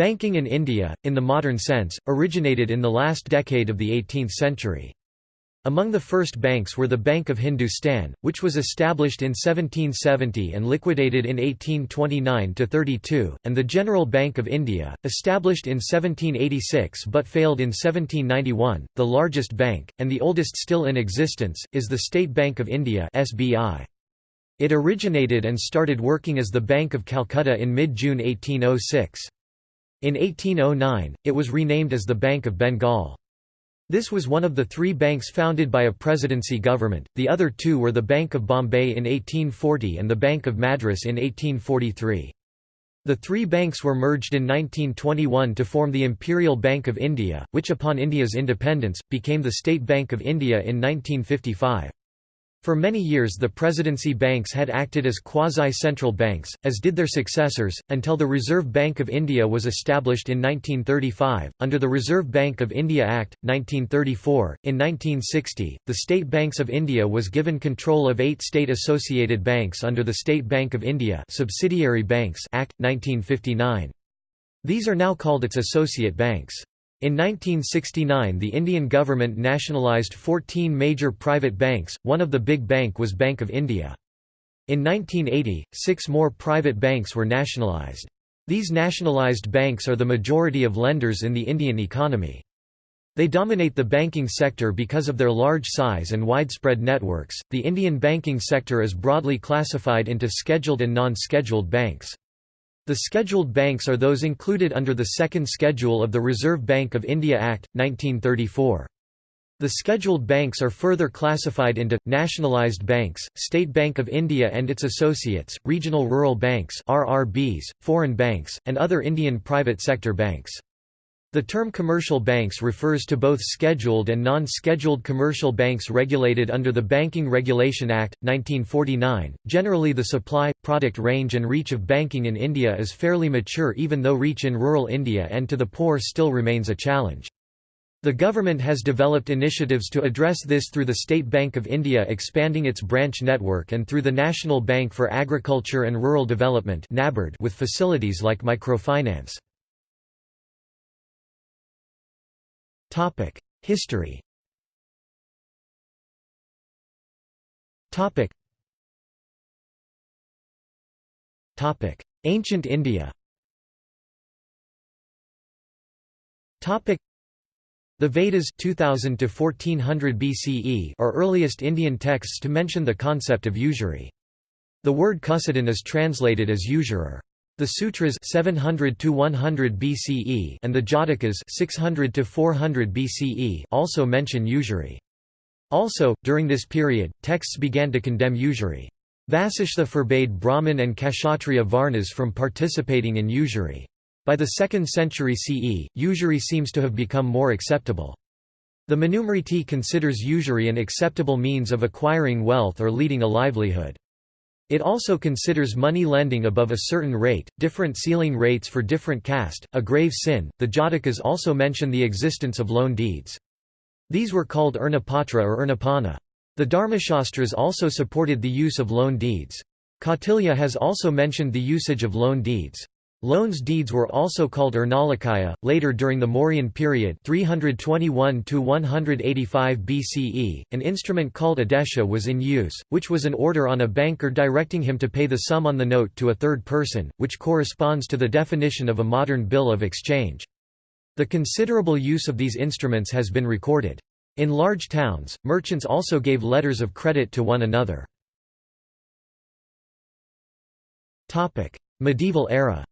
Banking in India, in the modern sense, originated in the last decade of the 18th century. Among the first banks were the Bank of Hindustan, which was established in 1770 and liquidated in 1829–32, and the General Bank of India, established in 1786 but failed in 1791. The largest bank, and the oldest still in existence, is the State Bank of India. It originated and started working as the Bank of Calcutta in mid-June 1806. In 1809, it was renamed as the Bank of Bengal. This was one of the three banks founded by a presidency government, the other two were the Bank of Bombay in 1840 and the Bank of Madras in 1843. The three banks were merged in 1921 to form the Imperial Bank of India, which upon India's independence, became the State Bank of India in 1955. For many years the presidency banks had acted as quasi-central banks, as did their successors, until the Reserve Bank of India was established in 1935, under the Reserve Bank of India Act, 1934. In 1960, the State Banks of India was given control of eight state-associated banks under the State Bank of India Subsidiary Banks Act, 1959. These are now called its associate banks. In 1969 the Indian government nationalised 14 major private banks, one of the big bank was Bank of India. In 1980, six more private banks were nationalised. These nationalised banks are the majority of lenders in the Indian economy. They dominate the banking sector because of their large size and widespread networks. The Indian banking sector is broadly classified into scheduled and non-scheduled banks. The scheduled banks are those included under the second schedule of the Reserve Bank of India Act, 1934. The scheduled banks are further classified into, nationalised banks, State Bank of India and its associates, regional rural banks RRBs, foreign banks, and other Indian private sector banks. The term commercial banks refers to both scheduled and non-scheduled commercial banks regulated under the Banking Regulation Act, 1949. Generally the supply, product range and reach of banking in India is fairly mature even though reach in rural India and to the poor still remains a challenge. The government has developed initiatives to address this through the State Bank of India expanding its branch network and through the National Bank for Agriculture and Rural Development with facilities like microfinance. History. Ancient India. Topic: The Vedas 2000 to 1400 BCE are earliest Indian texts to mention the concept of usury. The word Kusidin is translated as usurer. The Sutras 700 to 100 BCE and the Jatakas 600 to 400 BCE also mention usury. Also, during this period, texts began to condemn usury. Vasishtha forbade Brahmin and Kshatriya Varnas from participating in usury. By the 2nd century CE, usury seems to have become more acceptable. The Manusmriti considers usury an acceptable means of acquiring wealth or leading a livelihood. It also considers money lending above a certain rate, different ceiling rates for different caste, a grave sin. The Jatakas also mention the existence of loan deeds. These were called Urnapatra or Urnapana. The Dharmashastras also supported the use of loan deeds. Kautilya has also mentioned the usage of loan deeds. Loans deeds were also called Urnalakaya. Later during the Mauryan period 321 to 185 BCE, an instrument called adesha was in use, which was an order on a banker directing him to pay the sum on the note to a third person, which corresponds to the definition of a modern bill of exchange. The considerable use of these instruments has been recorded. In large towns, merchants also gave letters of credit to one another. Medieval era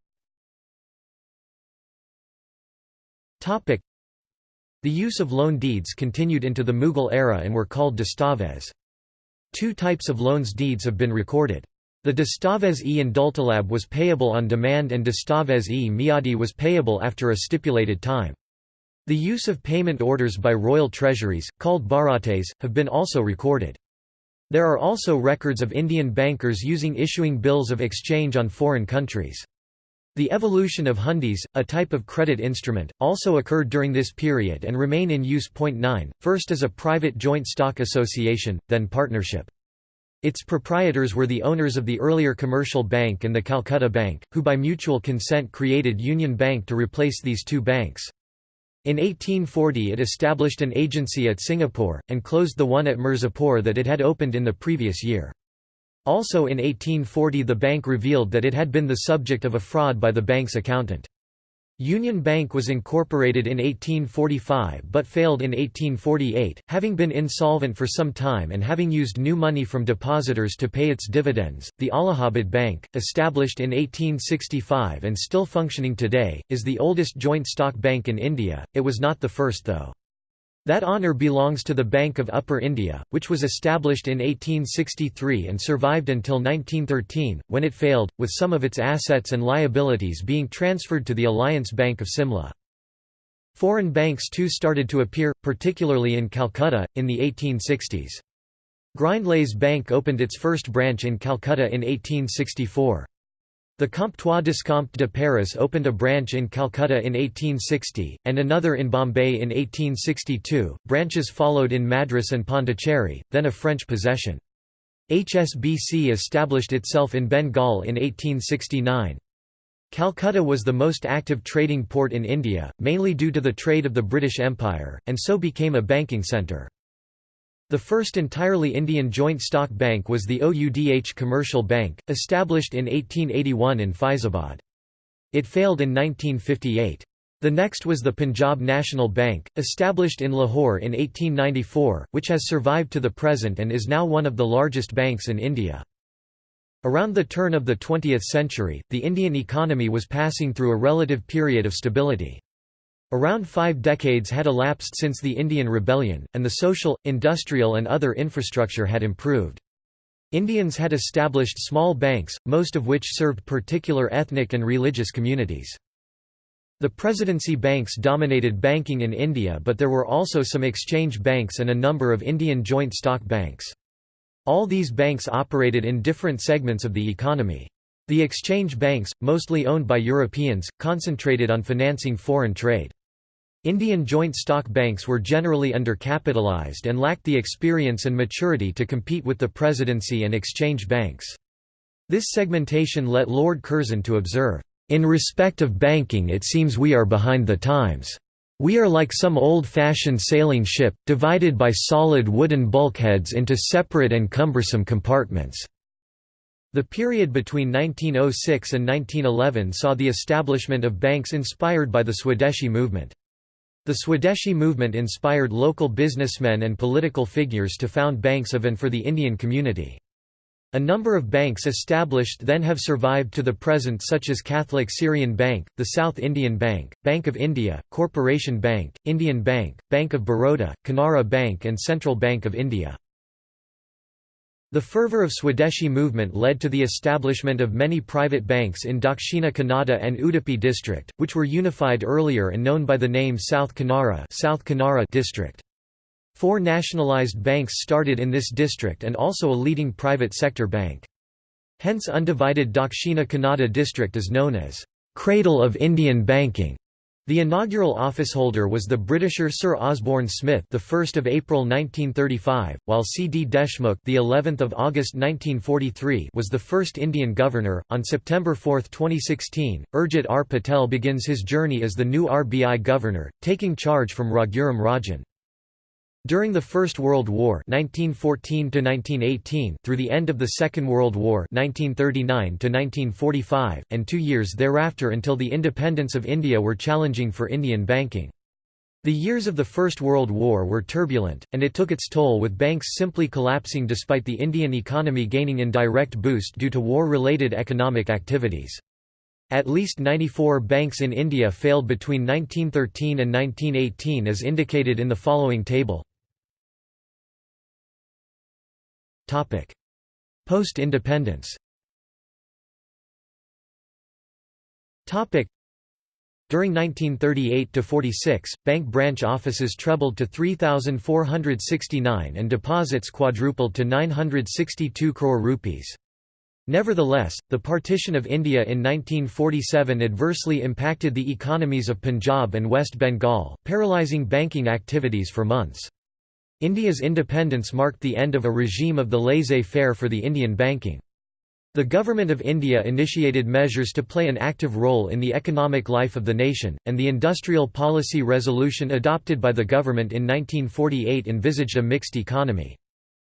The use of loan deeds continued into the Mughal era and were called dastavez. Two types of loans deeds have been recorded. The dastavez-e indultalab was payable on demand and dastavez-e miadi was payable after a stipulated time. The use of payment orders by royal treasuries, called barates, have been also recorded. There are also records of Indian bankers using issuing bills of exchange on foreign countries. The evolution of hundis, a type of credit instrument, also occurred during this period and remain in use. 9, first as a private joint stock association, then partnership. Its proprietors were the owners of the earlier Commercial Bank and the Calcutta Bank, who by mutual consent created Union Bank to replace these two banks. In 1840 it established an agency at Singapore, and closed the one at Mirzapur that it had opened in the previous year. Also in 1840 the bank revealed that it had been the subject of a fraud by the bank's accountant. Union Bank was incorporated in 1845 but failed in 1848, having been insolvent for some time and having used new money from depositors to pay its dividends. The Allahabad Bank, established in 1865 and still functioning today, is the oldest joint stock bank in India. It was not the first though. That honour belongs to the Bank of Upper India, which was established in 1863 and survived until 1913, when it failed, with some of its assets and liabilities being transferred to the Alliance Bank of Simla. Foreign banks too started to appear, particularly in Calcutta, in the 1860s. Grindlays Bank opened its first branch in Calcutta in 1864. The Comptoir d'Escompte de Paris opened a branch in Calcutta in 1860, and another in Bombay in 1862. Branches followed in Madras and Pondicherry, then a French possession. HSBC established itself in Bengal in 1869. Calcutta was the most active trading port in India, mainly due to the trade of the British Empire, and so became a banking centre. The first entirely Indian joint stock bank was the OUDH Commercial Bank, established in 1881 in Faizabad. It failed in 1958. The next was the Punjab National Bank, established in Lahore in 1894, which has survived to the present and is now one of the largest banks in India. Around the turn of the 20th century, the Indian economy was passing through a relative period of stability. Around five decades had elapsed since the Indian Rebellion, and the social, industrial and other infrastructure had improved. Indians had established small banks, most of which served particular ethnic and religious communities. The presidency banks dominated banking in India but there were also some exchange banks and a number of Indian joint stock banks. All these banks operated in different segments of the economy. The exchange banks, mostly owned by Europeans, concentrated on financing foreign trade. Indian joint stock banks were generally undercapitalized and lacked the experience and maturity to compete with the presidency and exchange banks. This segmentation led Lord Curzon to observe, "...in respect of banking it seems we are behind the times. We are like some old-fashioned sailing ship, divided by solid wooden bulkheads into separate and cumbersome compartments." The period between 1906 and 1911 saw the establishment of banks inspired by the Swadeshi movement. The Swadeshi movement inspired local businessmen and political figures to found banks of and for the Indian community. A number of banks established then have survived to the present such as Catholic Syrian Bank, the South Indian Bank, Bank of India, Corporation Bank, Indian Bank, Bank of Baroda, Canara Bank and Central Bank of India. The fervour of Swadeshi movement led to the establishment of many private banks in Dakshina Kannada and Udupi district, which were unified earlier and known by the name South Canara, South district. Four nationalised banks started in this district and also a leading private sector bank. Hence undivided Dakshina Kannada district is known as, "...cradle of Indian banking." The inaugural officeholder was the Britisher Sir Osborne Smith, the 1st of April 1935, while C. D. Deshmukh, the 11th of August 1943, was the first Indian governor. On September 4, 2016, Urjit R. Patel begins his journey as the new RBI governor, taking charge from Raghuram Rajan. During the First World War 1914 through the end of the Second World War 1939 and two years thereafter until the independence of India were challenging for Indian banking. The years of the First World War were turbulent, and it took its toll with banks simply collapsing despite the Indian economy gaining indirect boost due to war-related economic activities. At least 94 banks in India failed between 1913 and 1918 as indicated in the following table. Post-independence during 1938 to 46, bank branch offices trebled to 3,469 and deposits quadrupled to 962 crore rupees. Nevertheless, the partition of India in 1947 adversely impacted the economies of Punjab and West Bengal, paralysing banking activities for months. India's independence marked the end of a regime of the laissez-faire for the Indian banking. The Government of India initiated measures to play an active role in the economic life of the nation, and the Industrial Policy Resolution adopted by the government in 1948 envisaged a mixed economy.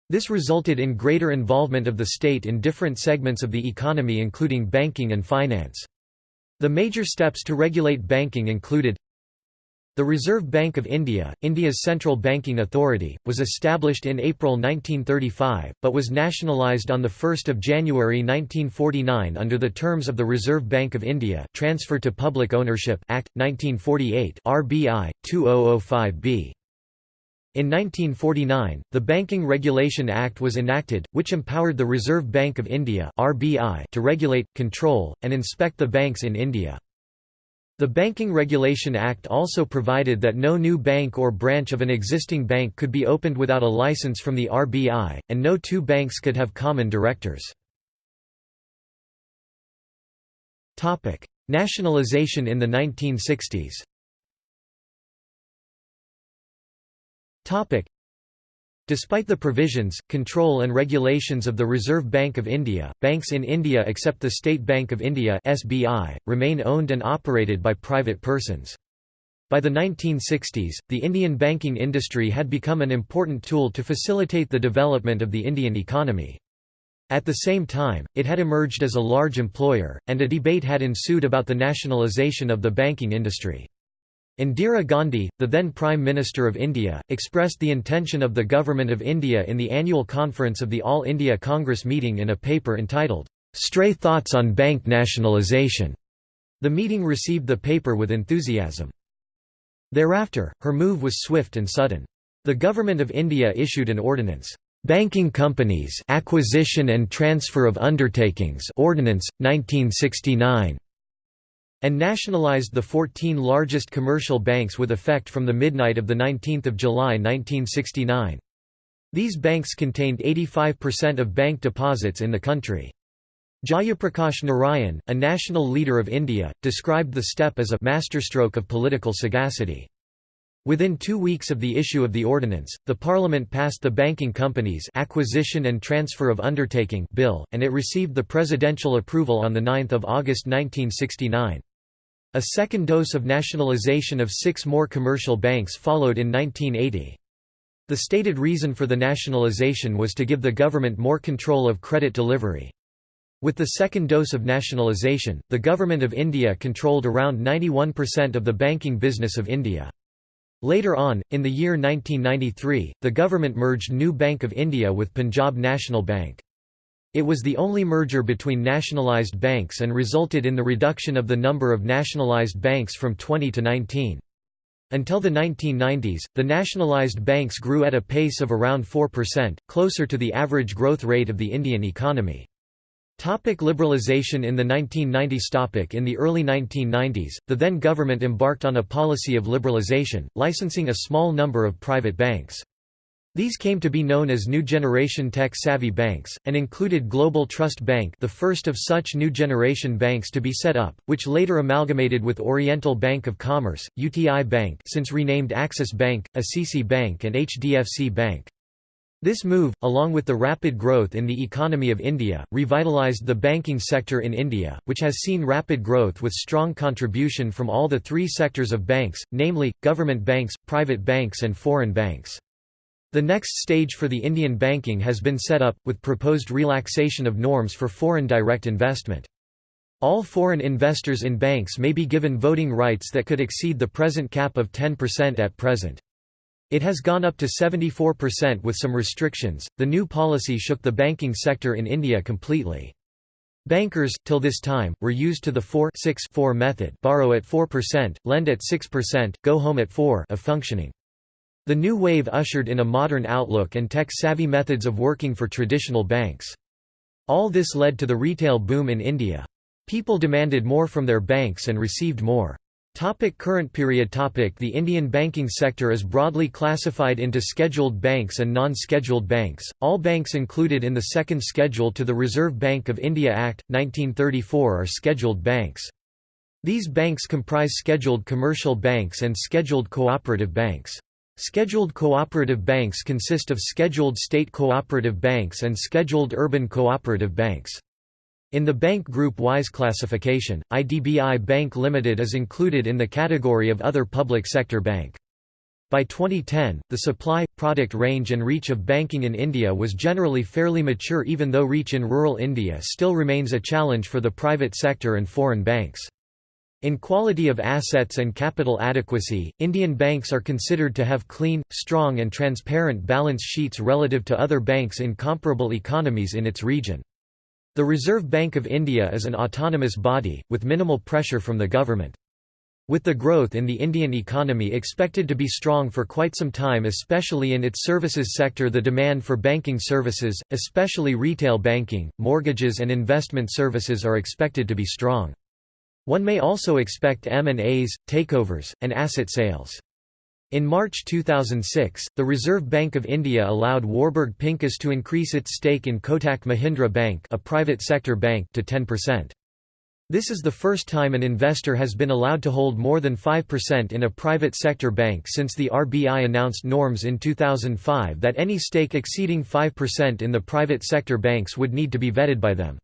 This resulted in greater involvement of the state in different segments of the economy including banking and finance. The major steps to regulate banking included the Reserve Bank of India, India's central banking authority, was established in April 1935, but was nationalised on 1 January 1949 under the terms of the Reserve Bank of India Transfer to Public Ownership Act, 1948 RBI, 2005b. In 1949, the Banking Regulation Act was enacted, which empowered the Reserve Bank of India RBI to regulate, control, and inspect the banks in India. The Banking Regulation Act also provided that no new bank or branch of an existing bank could be opened without a license from the RBI, and no two banks could have common directors. Nationalization in the 1960s Despite the provisions, control and regulations of the Reserve Bank of India, banks in India except the State Bank of India (SBI) remain owned and operated by private persons. By the 1960s, the Indian banking industry had become an important tool to facilitate the development of the Indian economy. At the same time, it had emerged as a large employer, and a debate had ensued about the nationalisation of the banking industry. Indira Gandhi, the then Prime Minister of India, expressed the intention of the Government of India in the annual conference of the All India Congress meeting in a paper entitled, "'Stray Thoughts on Bank Nationalisation". The meeting received the paper with enthusiasm. Thereafter, her move was swift and sudden. The Government of India issued an ordinance, "'Banking Companies Acquisition and Transfer of Undertakings Ordinance, 1969' and nationalized the 14 largest commercial banks with effect from the midnight of 19 July 1969. These banks contained 85% of bank deposits in the country. Jayaprakash Narayan, a national leader of India, described the step as a masterstroke of political sagacity. Within two weeks of the issue of the ordinance, the Parliament passed the Banking Companies Acquisition and Transfer of Undertaking Bill, and it received the presidential approval on 9 August 1969. A second dose of nationalization of six more commercial banks followed in 1980. The stated reason for the nationalization was to give the government more control of credit delivery. With the second dose of nationalization, the Government of India controlled around 91% of the banking business of India. Later on, in the year 1993, the government merged New Bank of India with Punjab National Bank. It was the only merger between nationalized banks and resulted in the reduction of the number of nationalized banks from 20 to 19. Until the 1990s, the nationalized banks grew at a pace of around 4%, closer to the average growth rate of the Indian economy. Topic liberalization In the 1990s topic In the early 1990s, the then government embarked on a policy of liberalization, licensing a small number of private banks. These came to be known as New Generation Tech-Savvy Banks, and included Global Trust Bank the first of such new generation banks to be set up, which later amalgamated with Oriental Bank of Commerce, UTI Bank since renamed Axis Bank, ICICI Bank and HDFC Bank. This move, along with the rapid growth in the economy of India, revitalized the banking sector in India, which has seen rapid growth with strong contribution from all the three sectors of banks, namely, government banks, private banks and foreign banks. The next stage for the Indian banking has been set up, with proposed relaxation of norms for foreign direct investment. All foreign investors in banks may be given voting rights that could exceed the present cap of 10% at present. It has gone up to 74% with some restrictions. The new policy shook the banking sector in India completely. Bankers, till this time, were used to the 4 6 4 method borrow at 4%, lend at 6%, go home at 4 of functioning. The new wave ushered in a modern outlook and tech-savvy methods of working for traditional banks. All this led to the retail boom in India. People demanded more from their banks and received more. Topic current period topic The Indian banking sector is broadly classified into scheduled banks and non-scheduled banks, all banks included in the second schedule to the Reserve Bank of India Act, 1934 are scheduled banks. These banks comprise scheduled commercial banks and scheduled cooperative banks. Scheduled cooperative banks consist of scheduled state cooperative banks and scheduled urban cooperative banks. In the bank group-wise classification, IDBI Bank Limited is included in the category of other public sector bank. By 2010, the supply, product range and reach of banking in India was generally fairly mature even though reach in rural India still remains a challenge for the private sector and foreign banks. In quality of assets and capital adequacy, Indian banks are considered to have clean, strong and transparent balance sheets relative to other banks in comparable economies in its region. The Reserve Bank of India is an autonomous body, with minimal pressure from the government. With the growth in the Indian economy expected to be strong for quite some time especially in its services sector the demand for banking services, especially retail banking, mortgages and investment services are expected to be strong. One may also expect M&As, takeovers, and asset sales. In March 2006, the Reserve Bank of India allowed Warburg Pincus to increase its stake in Kotak Mahindra Bank, a private sector bank, to 10%. This is the first time an investor has been allowed to hold more than 5% in a private sector bank since the RBI announced norms in 2005 that any stake exceeding 5% in the private sector banks would need to be vetted by them.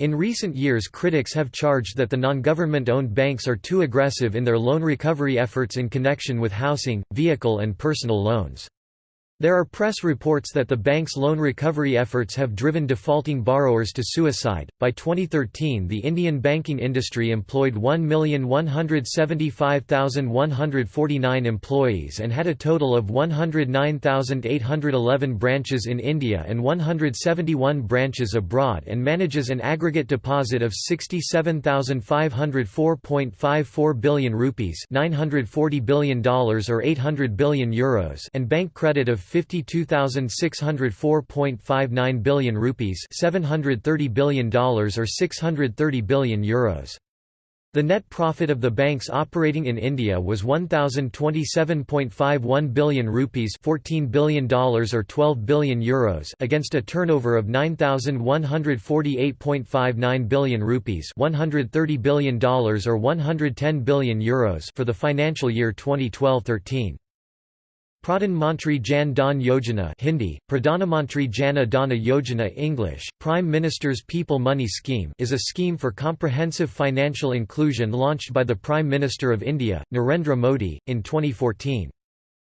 In recent years critics have charged that the non-government-owned banks are too aggressive in their loan recovery efforts in connection with housing, vehicle and personal loans. There are press reports that the bank's loan recovery efforts have driven defaulting borrowers to suicide. By 2013, the Indian banking industry employed 1,175,149 employees and had a total of 109,811 branches in India and 171 branches abroad and manages an aggregate deposit of 67,504.54 billion rupees, $940 billion or 800 billion euros, and bank credit of 52,604.59 billion rupees, $730 billion or 630 billion euros. The net profit of the banks operating in India was 1027.51 billion rupees, 14 billion dollars or 12 billion euros, against a turnover of 9148.59 billion rupees, 130 billion dollars or 110 billion euros for the financial year 2012-13. Pradhan Mantri Jan Dhan Yojana Hindi, Pradhanamantri Jana Dana Yojana English, Prime Minister's People Money Scheme is a scheme for comprehensive financial inclusion launched by the Prime Minister of India, Narendra Modi, in 2014.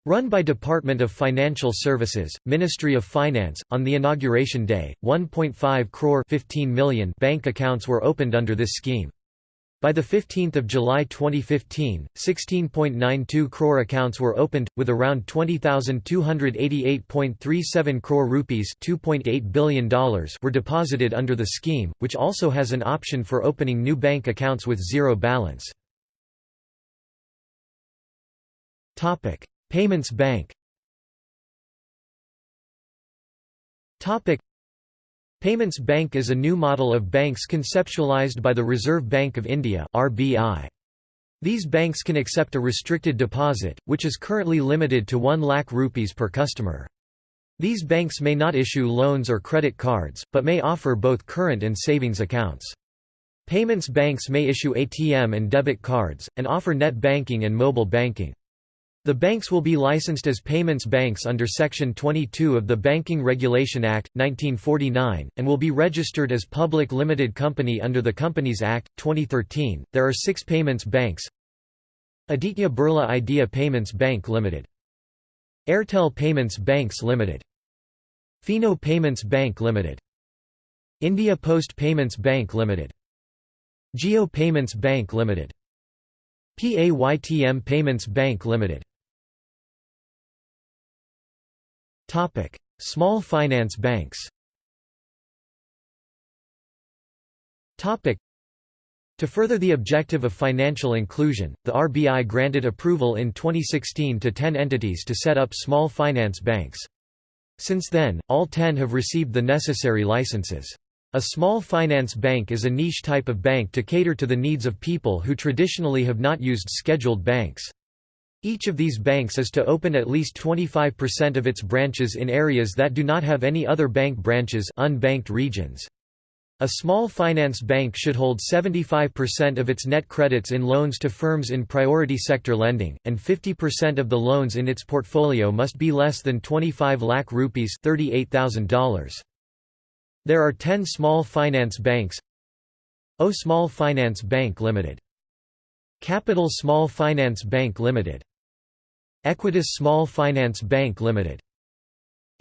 Run by Department of Financial Services, Ministry of Finance, on the inauguration day, 1.5 crore 15 million bank accounts were opened under this scheme. By 15 July 2015, 16.92 crore accounts were opened, with around 20,288.37 crore rupees $2.8 billion were deposited under the scheme, which also has an option for opening new bank accounts with zero balance. Payments Bank Payments Bank is a new model of banks conceptualized by the Reserve Bank of India (RBI). These banks can accept a restricted deposit, which is currently limited to 1 lakh rupees per customer. These banks may not issue loans or credit cards, but may offer both current and savings accounts. Payments banks may issue ATM and debit cards, and offer net banking and mobile banking. The banks will be licensed as payments banks under Section 22 of the Banking Regulation Act, 1949, and will be registered as public limited company under the Companies Act, 2013. There are six payments banks Aditya Birla Idea Payments Bank Limited. Airtel Payments Banks Limited. Fino Payments Bank Limited. India Post Payments Bank Limited. Jio Payments Bank Limited. PAYTM Payments Bank Limited. Small finance banks to further the objective of financial inclusion, the RBI granted approval in 2016 to 10 entities to set up small finance banks. Since then, all 10 have received the necessary licenses. A small finance bank is a niche type of bank to cater to the needs of people who traditionally have not used scheduled banks. Each of these banks is to open at least 25% of its branches in areas that do not have any other bank branches unbanked regions. A small finance bank should hold 75% of its net credits in loans to firms in priority sector lending, and 50% of the loans in its portfolio must be less than 25 lakh rupees $38,000. There are 10 small finance banks AU Small Finance Bank Limited. Capital Small Finance Bank Limited. Equitas Small Finance Bank Limited.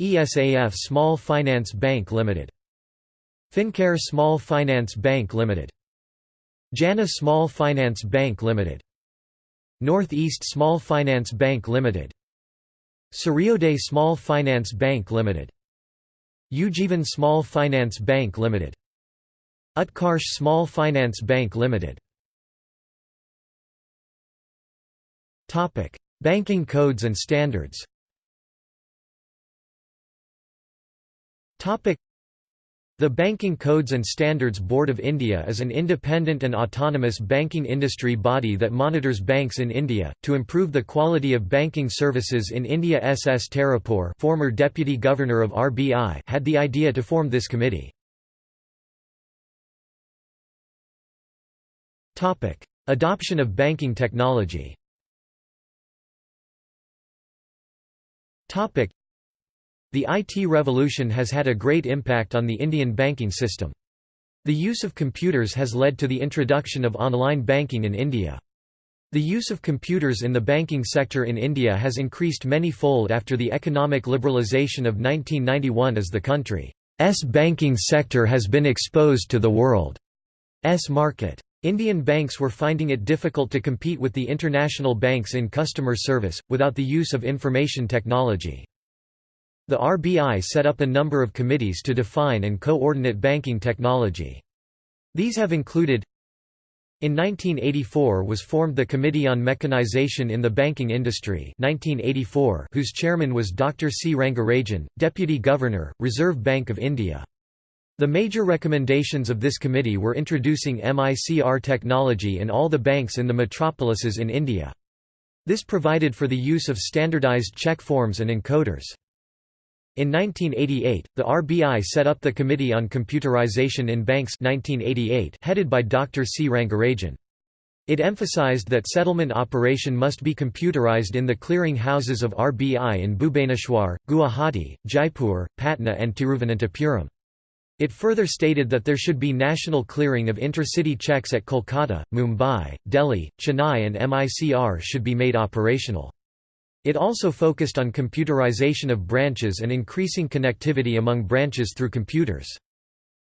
ESAF Small Finance Bank Limited. Fincare Small Finance Bank Limited. Jana Small Finance Bank Limited. Northeast Small Finance Bank Limited. Suryodaya Small Finance Bank Limited. Ujjivan Small Finance Bank Limited. Utkarsh Small Finance Bank Limited. Banking codes and standards. The Banking Codes and Standards Board of India is an independent and autonomous banking industry body that monitors banks in India. To improve the quality of banking services in India, S.S. Tarapore, former Deputy Governor of RBI, had the idea to form this committee. Adoption of banking technology. The IT revolution has had a great impact on the Indian banking system. The use of computers has led to the introduction of online banking in India. The use of computers in the banking sector in India has increased many-fold after the economic liberalisation of 1991 as the country's banking sector has been exposed to the world's market. Indian banks were finding it difficult to compete with the international banks in customer service, without the use of information technology. The RBI set up a number of committees to define and coordinate banking technology. These have included in 1984 was formed the Committee on Mechanization in the Banking Industry 1984, whose chairman was Dr. C. Rangarajan, Deputy Governor, Reserve Bank of India. The major recommendations of this committee were introducing MICR technology in all the banks in the metropolises in India. This provided for the use of standardized check forms and encoders. In 1988, the RBI set up the Committee on Computerization in Banks 1988 headed by Dr. C. Rangarajan. It emphasized that settlement operation must be computerized in the clearing houses of RBI in Bhubaneswar, Guwahati, Jaipur, Patna and Tiruvananthapuram. It further stated that there should be national clearing of intercity checks at Kolkata, Mumbai, Delhi, Chennai and MICR should be made operational. It also focused on computerization of branches and increasing connectivity among branches through computers.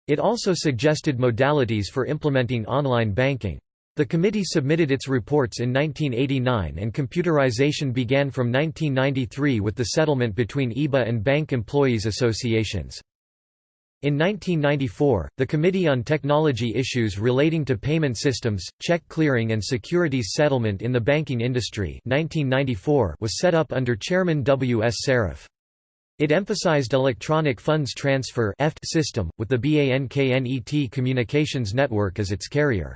It also suggested modalities for implementing online banking. The committee submitted its reports in 1989 and computerization began from 1993 with the settlement between IBA and bank employees associations. In 1994, the Committee on Technology Issues Relating to Payment Systems, Check Clearing and Securities Settlement in the Banking Industry 1994 was set up under Chairman W. S. Saraf. It emphasized electronic funds transfer system, with the BANKNET Communications Network as its carrier.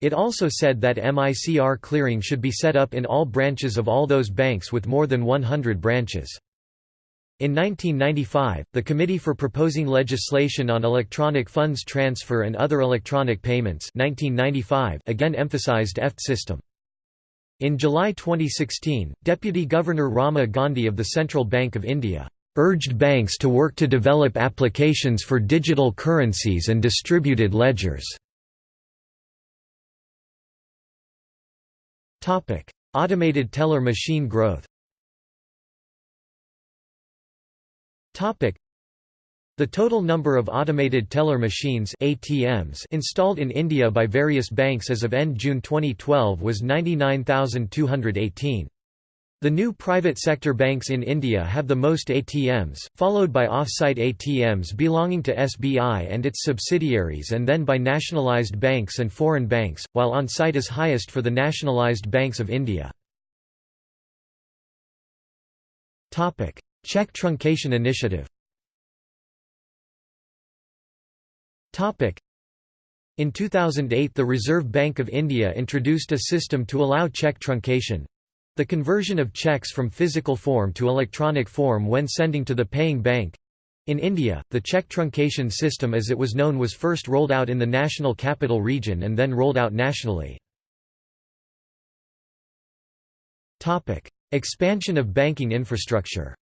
It also said that MICR clearing should be set up in all branches of all those banks with more than 100 branches. In 1995, the Committee for Proposing Legislation on Electronic Funds Transfer and Other Electronic Payments 1995 again emphasized EFT system. In July 2016, Deputy Governor Rama Gandhi of the Central Bank of India urged banks to work to develop applications for digital currencies and distributed ledgers. Automated teller machine growth The total number of automated teller machines ATMs installed in India by various banks as of end June 2012 was 99,218. The new private sector banks in India have the most ATMs, followed by off-site ATMs belonging to SBI and its subsidiaries and then by nationalised banks and foreign banks, while on-site is highest for the nationalised banks of India. Check truncation initiative. In 2008 the Reserve Bank of India introduced a system to allow check truncation—the conversion of checks from physical form to electronic form when sending to the paying bank, In India, the check truncation system as it was known was first rolled out in the National Capital Region and then rolled out nationally. Expansion of banking infrastructure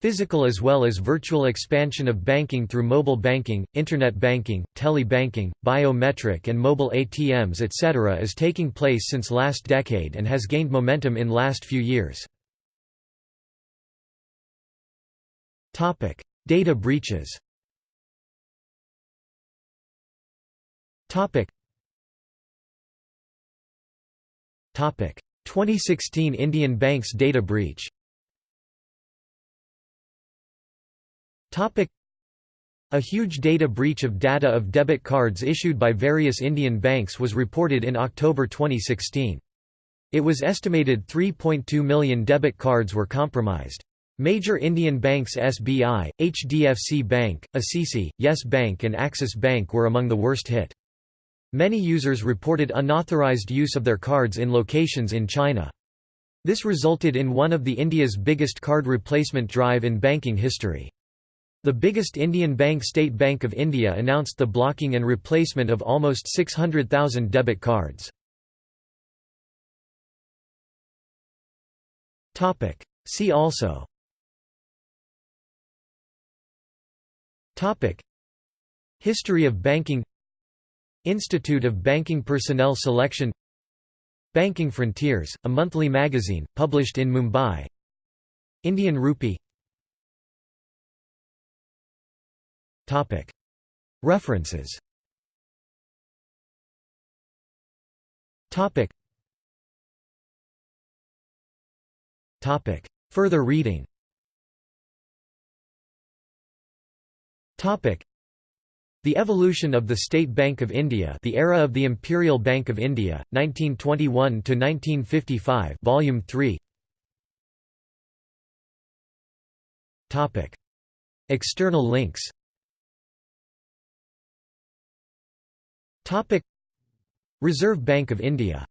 Physical as well as virtual expansion of banking through mobile banking, internet banking, tele-banking, biometric and mobile ATMs etc. is taking place since last decade and has gained momentum in last few years. Topic: Data breaches. Topic. 2016 Indian Banks data breach A huge data breach of data of debit cards issued by various Indian banks was reported in October 2016. It was estimated 3.2 million debit cards were compromised. Major Indian banks SBI, HDFC Bank, ICICI, Yes Bank and Axis Bank were among the worst hit. Many users reported unauthorized use of their cards in locations in China. This resulted in one of the India's biggest card replacement drive in banking history. The biggest Indian bank State Bank of India announced the blocking and replacement of almost 600,000 debit cards. See also. History of banking. Institute of Banking Personnel Selection. Banking Frontiers, a monthly magazine, published in Mumbai. Indian Rupee References. Further reading. The Evolution of the State Bank of India The Era of the Imperial Bank of India, 1921–1955 Volume 3 External links Reserve Bank of India